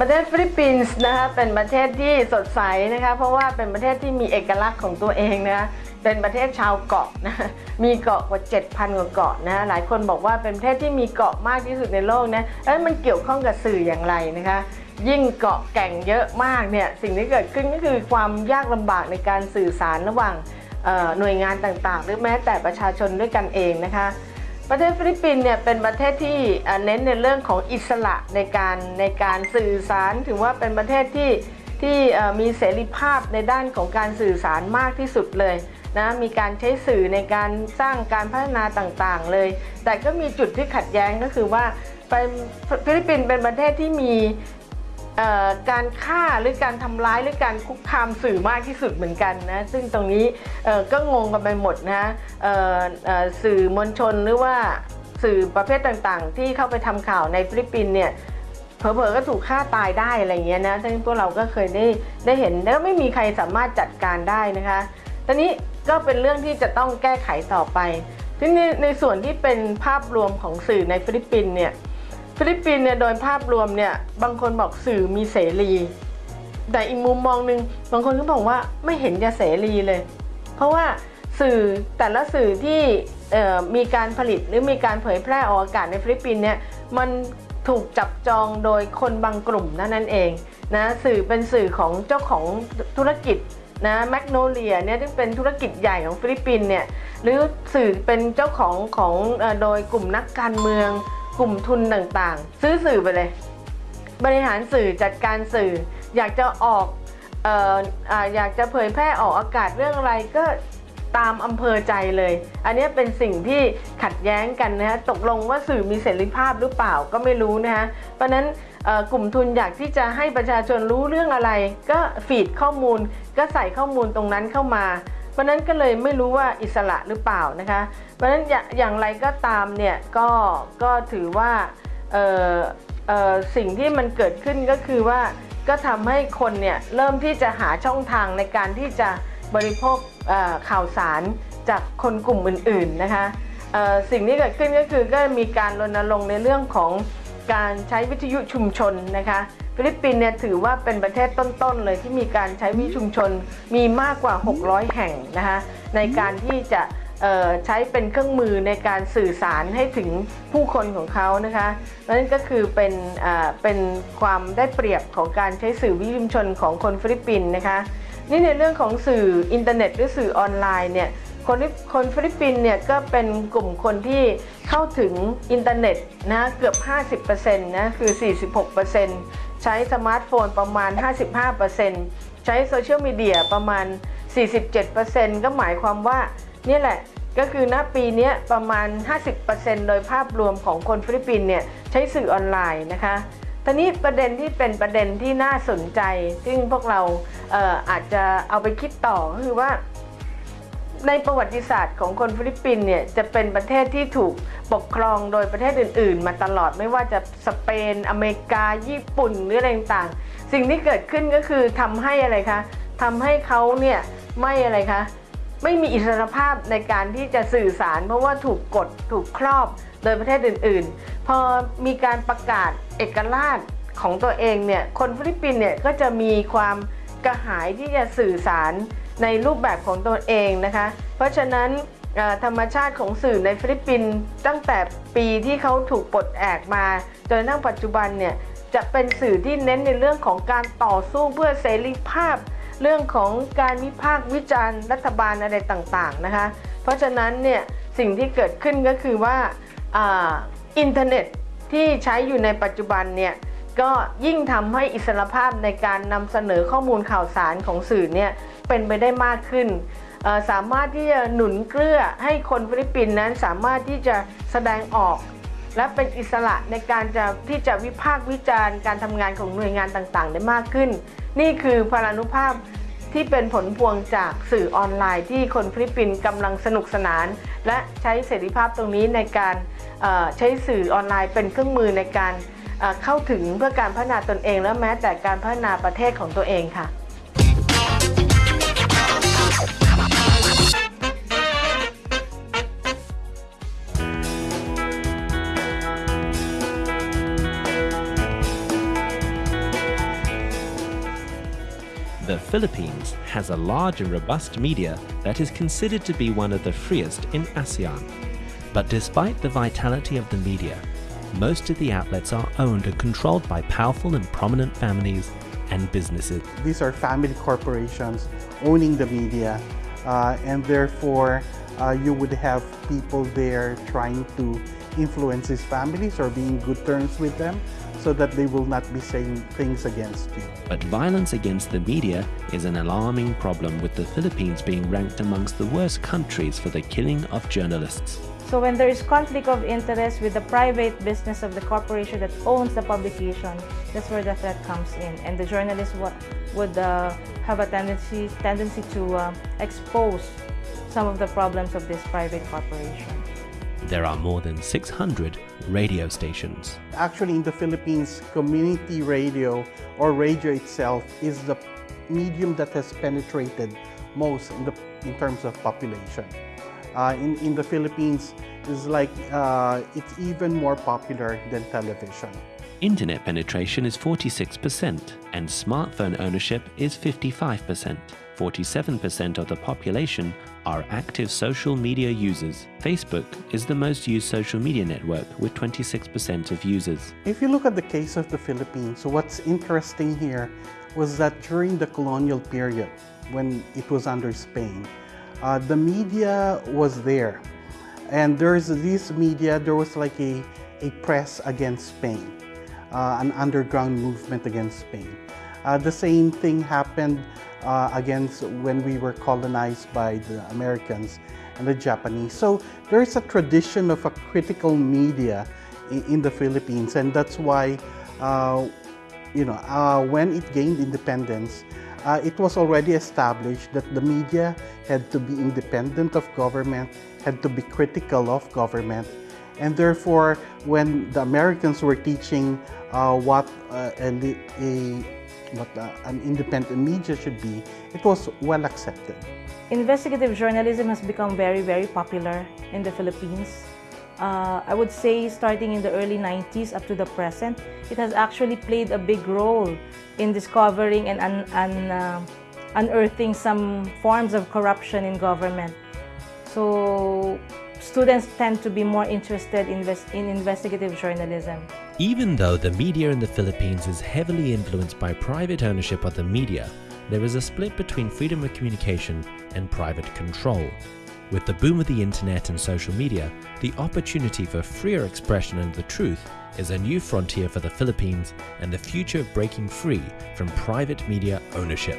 ประเทศฟิลิปปินส์นะคะเป็นประเทศที่สดใสนะคะเพราะว่าเป็นประเทศที่มีเอกลักษณ์ของตัวเองนะคะเป็นประเทศชาวเกาะนะมีเกาะกว่า 7,000 กว่าเกาะนะหลายคนบอกว่าเป็นประเทศที่มีเกาะมากที่สุดในโลกนะเอ้ยมันเกี่ยวข้องกับสื่ออย่างไรนะคะยิ่งเกาะแก่งเยอะมากเนี่ยสิ่งที่เกิดขึ้นก็คือความยากลำบากในการสื่อสารระหว่างหน่วยงานต่างๆ หรือแม้แต่ประชาชนด้วยกันเองนะคะ ประเทศฟิลิปปินส์เนี่ยเป็นประเทศที่เน้นในเรื่องของอิสระในการในการสื่อสาร ถือว่าเป็นประเทศที่ที่มีเสรีภาพในด้านของการสื่อสารมากที่สุดเลยนะมีการใช้สื่อในการสร้างการพัฒนาต่างๆเลย แต่ก็มีจุดที่ขัดแย้งก็คือว่าฟิลิปปินส์เป็นประเทศที่มี การฆ่าหรือการทำร้ายหรือการคุกคามสื่อมากที่สุดเหมือนกันนะซึ่งตรงนี้ก็งงกันไปหมดนะสื่อมวลชนหรือว่าสื่อประเภทต่างๆ ที่เข้าไปทำข่าวในฟิลิปปินส์เนี่ยเผลอๆก็ถูกฆ่าตายได้อะไรเงี้ยนะซึ่งพวกเราก็เคยได้ได้เห็นแล้วไม่มีใครสามารถจัดการได้นะคะตอนนี้ก็เป็นเรื่องที่จะต้องแก้ไขต่อไปทีนี้ในส่วนที่เป็นภาพรวมของสื่อในฟิลิปปินส์เนี่ย ฟิลิปปินส์เนี่ยโดยภาพรวมเนี่ยบางคนบอกสื่อมีเสรี แต่อีกมุมมองหนึ่งบางคนก็บอกว่าไม่เห็นจะเสรีเลย เพราะว่าสื่อแต่ละสื่อที่มีการผลิตหรือมีการเผยแพร่ออกอากาศในฟิลิปปินส์เนี่ยมันถูกจับจองโดยคนบางกลุ่มนั่นนั่นเองนะสื่อเป็นสื่อของเจ้าของธุรกิจนะแมกโนเลียเนี่ยที่เป็นธุรกิจใหญ่ของฟิลิปปินส์เนี่ยหรือสื่อเป็นเจ้าของของโดยกลุ่มนักการเมือง กลุ่มทุนต่างๆ ซื้อสื่อไปเลย บริหารสื่อจัดการสื่อ อยากจะออกเอ่ออยากจะเผยแพร่ออกอากาศเรื่องอะไรก็ตามอำเภอใจเลย อันนี้เป็นสิ่งที่ขัดแย้งกันนะฮะตกลงว่าสื่อมีเสรีภาพหรือเปล่าก็ไม่รู้นะฮะเพราะนั้นกลุ่มทุนอยากที่จะให้ประชาชนรู้เรื่องอะไร ก็ฟีดข้อมูลก็ใส่ข้อมูลตรงนั้นเข้ามา เพราะนั้นก็เลยไม่รู้ว่าอิสระหรือเปล่านะคะ เพราะนั้นอย่าอย่างไรก็ตามเนี่ยก็ก็ถือว่าสิ่งที่มันเกิดขึ้นก็คือว่าก็ทำให้คนเนี่ยเริ่มที่จะหาช่องทางในการที่จะบริโภคข่าวสารจากคนกลุ่มอื่นๆนะคะสิ่งที่เกิดขึ้นก็คือก็มีการรณรงค์ในเรื่องของการใช้วิทยุชุมชนนะคะ ฟิลิปปินส์เนี่ยถือว่าเป็นประเทศต้นๆเลยที่มีการใช้วิชุมชนมีมากกว่า 600 แห่งนะคะในการที่จะใช้เป็นเครื่องมือในการสื่อสารให้ถึงผู้คนของเขานะคะนั่นก็คือเป็นเป็นความได้เปรียบของการใช้สื่อวิทยุชุมชนของคนฟิลิปปินส์นะคะนี่ในเรื่องของสื่ออินเทอร์เน็ตหรือสื่อออนไลน์เนี่ยคนคนฟิลิปปินส์เนี่ยก็เป็นกลุ่มคนที่เข้าถึงอินเทอร์เน็ตนะเกือบ 50%นะคือ 46% ใช้สมาร์ทโฟนประมาณ 55%ใช้โซเชียลมีเดียประมาณ 47%ก็หมายความว่านี่แหละก็คือณปีนี้ประมาณ 50%โดยภาพรวมของคนฟิลิปปินเนี่ยใช้สื่อออนไลน์นะคะตอนนี้ประเด็นที่เป็นประเด็นที่น่าสนใจ ซึ่งพวกเราเอออาจจะเอาไปคิดต่อก็คือว่า ในประวัติศาสตร์ของคนฟิลิปปินส์เนี่ยจะเป็นประเทศที่ถูกปกครองโดยประเทศอื่น ๆ มาตลอดไม่ว่าจะสเปน อเมริกา ญี่ปุ่นหรืออะไรต่างๆสิ่งที่เกิดขึ้นก็คือทำให้อะไรคะทำให้เขาเนี่ยไม่อะไรคะไม่มีอิสรภาพในการที่จะสื่อสาร เพราะว่าถูกกดถูกครอบโดยประเทศอื่น ๆ พอมีการประกาศเอกราชของตัวเองเนี่ยคนฟิลิปปินส์เนี่ยก็จะมีความกระหายที่จะสื่อสาร ในรูปแบบของตัวเองนะคะ เพราะฉะนั้นธรรมชาติของสื่อในฟิลิปปินส์ตั้งแต่ปีที่เขาถูกปลดแอกมาจนทั่งปัจจุบันเนี่ยจะเป็นสื่อที่เน้นในเรื่องของการต่อสู้เพื่อเสรีภาพ เรื่องของการวิพากษ์วิจารณ์รัฐบาลอะไรต่างๆนะคะ เพราะฉะนั้นเนี่ยสิ่งที่เกิดขึ้นก็คือว่าอาอินเทอร์เน็ตที่ใช้อยู่ในปัจจุบันเนี่ย ก็ยิ่งทำให้อิสรภาพในการนำเสนอข้อมูลข่าวสารของสื่อเนี่ยเป็นไปได้มากขึ้น สามารถที่จะหนุนเกื้อให้คนฟิลิปปินส์นั้นสามารถที่จะแสดงออก และเป็นอิสระในการจะที่จะวิพากษ์วิจารณ์การทำงานของหน่วยงานต่างๆ ได้มากขึ้น นี่คือพลานุภาพที่เป็นผลพวงจากสื่อออนไลน์ที่คนฟิลิปปินส์กำลังสนุกสนาน และใช้เสรีภาพตรงนี้ในการใช้สื่อออนไลน์เป็นเครื่องมือในการ เอ่อเข้าถึงเพื่อการพัฒนาตนเอง และแม้แต่การพัฒนาประเทศของตัวเองค่ะ ค The Philippines has a large and robust media that is considered to be one of the freest in ASEAN. But despite the vitality of the media, most of the outlets are owned and controlled by powerful and prominent families and businesses. These are family corporations owning the media, uh, and therefore uh, you would have people there trying to influence these families or be in good terms with them so that they will not be saying things against you. But violence against the media is an alarming problem with the Philippines being ranked amongst the worst countries for the killing of journalists. So when there is conflict of interest with the private business of the corporation that owns the publication, that's where the threat comes in. And the journalist would uh, have a tendency, tendency to uh, expose some of the problems of this private corporation. There are more than 600 radio stations. Actually, in the Philippines, community radio or radio itself is the medium that has penetrated most in, the, in terms of population. Uh, in, in the Philippines, is like uh, it's even more popular than television. Internet penetration is 46% and smartphone ownership is 55%. 47% of the population are active social media users. Facebook is the most used social media network with 26% of users. If you look at the case of the Philippines, so what's interesting here was that during the colonial period, when it was under Spain, uh, the media was there. And there's this media, there was like a, a press against Spain, uh, an underground movement against Spain. Uh, the same thing happened uh, against when we were colonized by the Americans and the Japanese. So there's a tradition of a critical media in, in the Philippines and that's why uh, you know, uh, when it gained independence, uh, it was already established that the media had to be independent of government, had to be critical of government, and therefore when the Americans were teaching uh, what uh, a, a, what uh, an independent media should be, it was well accepted. Investigative journalism has become very, very popular in the Philippines. Uh, I would say starting in the early 90s up to the present, it has actually played a big role in discovering and un un uh, unearthing some forms of corruption in government. So students tend to be more interested in, in investigative journalism. Even though the media in the Philippines is heavily influenced by private ownership of the media, there is a split between freedom of communication and private control. With the boom of the internet and social media, the opportunity for freer expression and the truth is a new frontier for the Philippines and the future of breaking free from private media ownership.